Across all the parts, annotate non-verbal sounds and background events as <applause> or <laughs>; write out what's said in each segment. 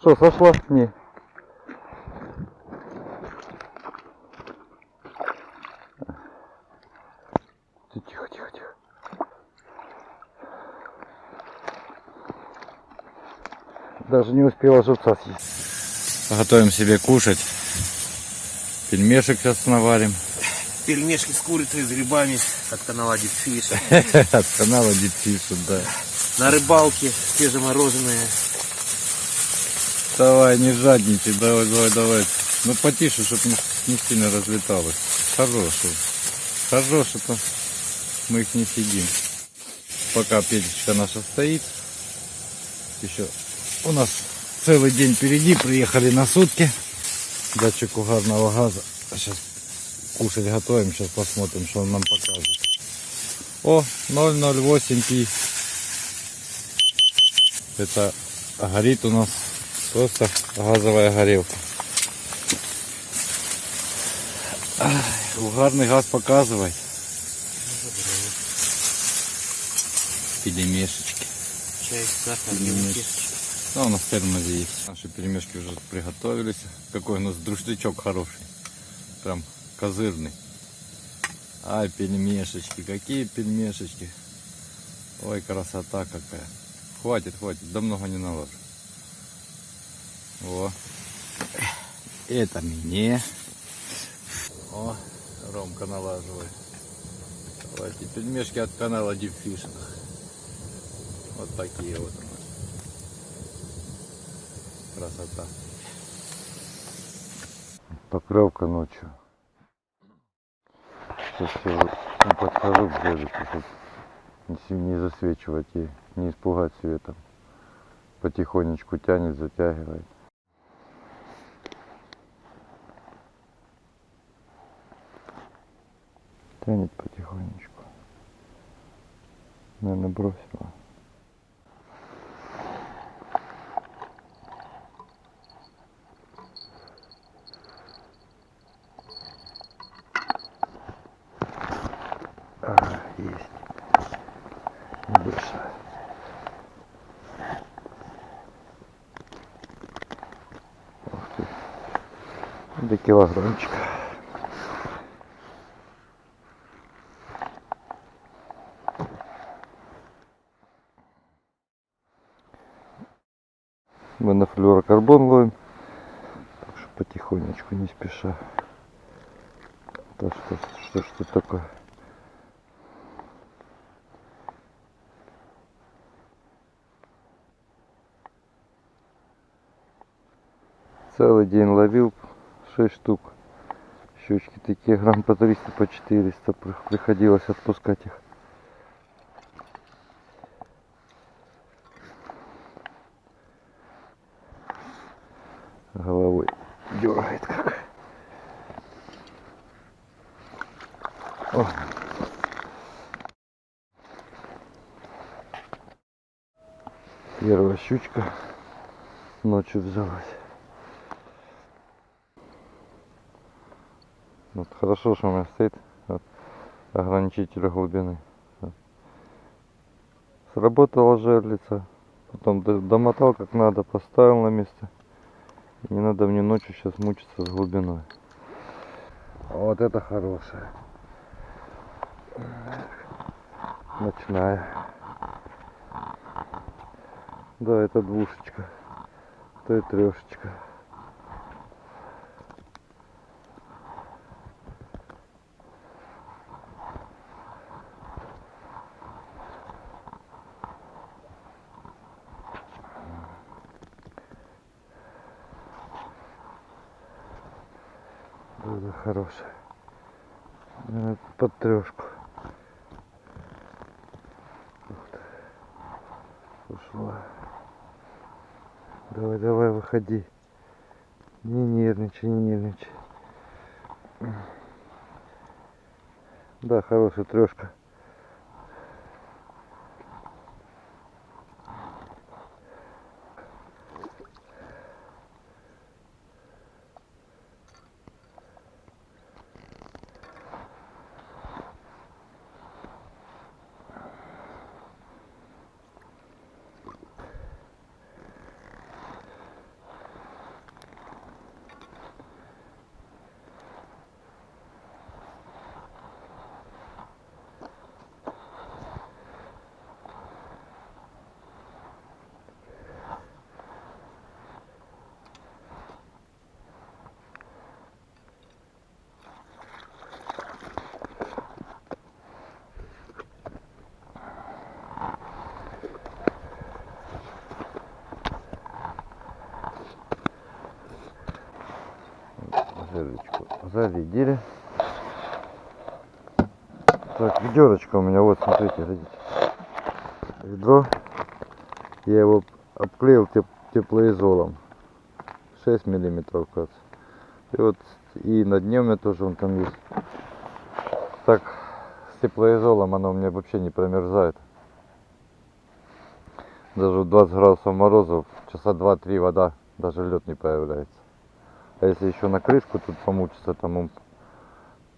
Что, сошло? Не. Тихо, тихо, тихо. Даже не успела живца съесть. Готовим себе кушать. Пельмешек сейчас наварим. Пельмешки с курицей, с грибами, как канала Дипфиш. От <laughs> канала Дипфиша, да. На рыбалке свежемороженое. Давай, не жадничай, давай, давай, давай. Ну потише, чтобы не, не сильно разлеталось. Хороший. Хороший, то мы их не съедим. Пока печечка наша стоит. Еще у нас целый день впереди. Приехали на сутки. Датчик угарного газа. Сейчас кушать готовим. Сейчас посмотрим, что он нам покажет. О, 008 пи. Это горит у нас просто газовая горелка. Ай, Угарный газ показывай. Пельмешечки. Чай, сахар, Пельмешечки. Ну, у нас в термосе есть. Наши пельмешки уже приготовились. Какой у нас друшлячок хороший. Прям козырный. Ай, пельмешечки. Какие пельмешечки. Ой, красота какая. Хватит, хватит. Да много не наложу. О. Это мне. О, Ромка налаживает. Давайте пельмешки от канала Deep Fishing. Вот такие вот у нас. Красота. Поклевка ночью. Сейчас я подхожу к берегу, чтобы не засвечивать и не испугать светом. Потихонечку тянет, затягивает. Тянет потихонечку. Наверное, бросила. А, есть. Небольшая. Ух ты. До килограммчика. Мы на флюорокарбон ловим. Так что потихонечку, не спеша. Да что, что, что такое? Целый день ловил 6 штук. Щучки такие грамм по 300, по 400. При- Приходилось отпускать их. Головой дергает как. О. Первая щучка ночью взялась. Вот хорошо, что у меня стоит вот, ограничитель глубины. Сработала жерлица. Потом домотал как надо, поставил на место. Не надо мне ночью сейчас мучиться с глубиной. Вот это хорошая. Ночная. Да, это двушечка. То и трешечка. Да, хорошая. Под трешку. Ты. Ушла. Давай, давай, выходи. Не нервничай, не нервничай. Да, хорошая трешка. Зарядили. Так, ведерочка у меня, вот, смотрите, глядите. Ведро. Я его обклеил теп- теплоизолом. 6 миллиметров, кажется. И вот и на дне у меня тоже он там есть. Так, с теплоизолом оно у меня вообще не промерзает. Даже в 20 градусов морозов часа 2-3 вода, даже лед не появляется. А если еще на крышку тут помучиться, там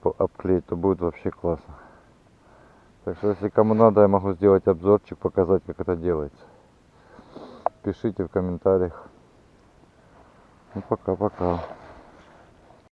обклеить, то будет вообще классно. Так что если кому надо, я могу сделать обзорчик, показать, как это делается. Пишите в комментариях. Ну пока-пока.